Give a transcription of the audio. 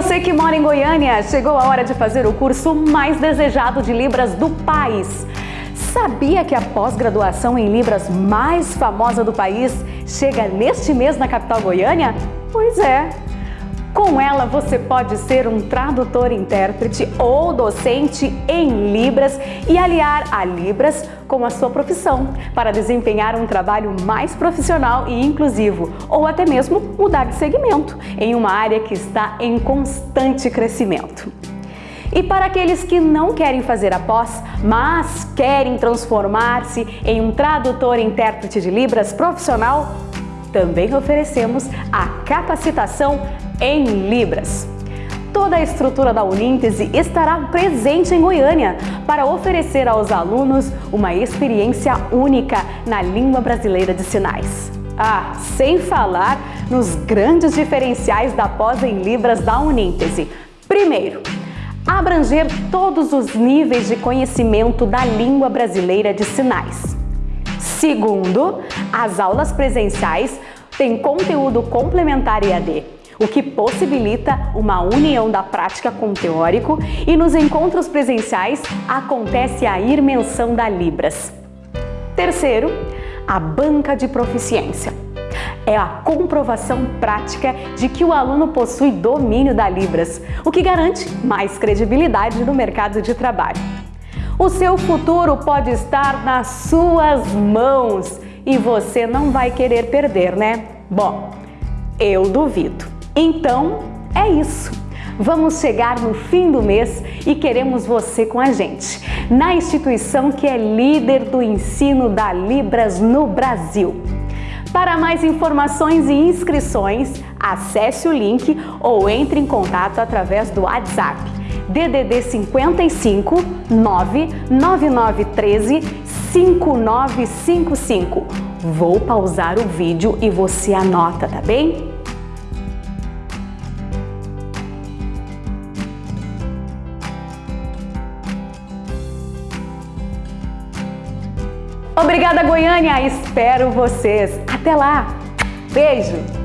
você que mora em Goiânia, chegou a hora de fazer o curso mais desejado de Libras do país. Sabia que a pós-graduação em Libras mais famosa do país chega neste mês na capital Goiânia? Pois é, com ela, você pode ser um tradutor-intérprete ou docente em Libras e aliar a Libras com a sua profissão para desempenhar um trabalho mais profissional e inclusivo ou até mesmo mudar de segmento em uma área que está em constante crescimento. E para aqueles que não querem fazer a pós, mas querem transformar-se em um tradutor-intérprete de Libras profissional, também oferecemos a capacitação em Libras. Toda a estrutura da Uníntese estará presente em Goiânia para oferecer aos alunos uma experiência única na língua brasileira de sinais. Ah, sem falar nos grandes diferenciais da pós em Libras da Uníntese. Primeiro, abranger todos os níveis de conhecimento da língua brasileira de sinais. Segundo, as aulas presenciais têm conteúdo complementar EAD, o que possibilita uma união da prática com o teórico e nos encontros presenciais acontece a imersão da Libras. Terceiro, a banca de proficiência. É a comprovação prática de que o aluno possui domínio da Libras, o que garante mais credibilidade no mercado de trabalho. O seu futuro pode estar nas suas mãos e você não vai querer perder, né? Bom, eu duvido. Então, é isso. Vamos chegar no fim do mês e queremos você com a gente, na instituição que é líder do ensino da Libras no Brasil. Para mais informações e inscrições, acesse o link ou entre em contato através do WhatsApp DDD 55 99913 5955. Vou pausar o vídeo e você anota, tá bem? Obrigada, Goiânia! Espero vocês! Até lá! Beijo!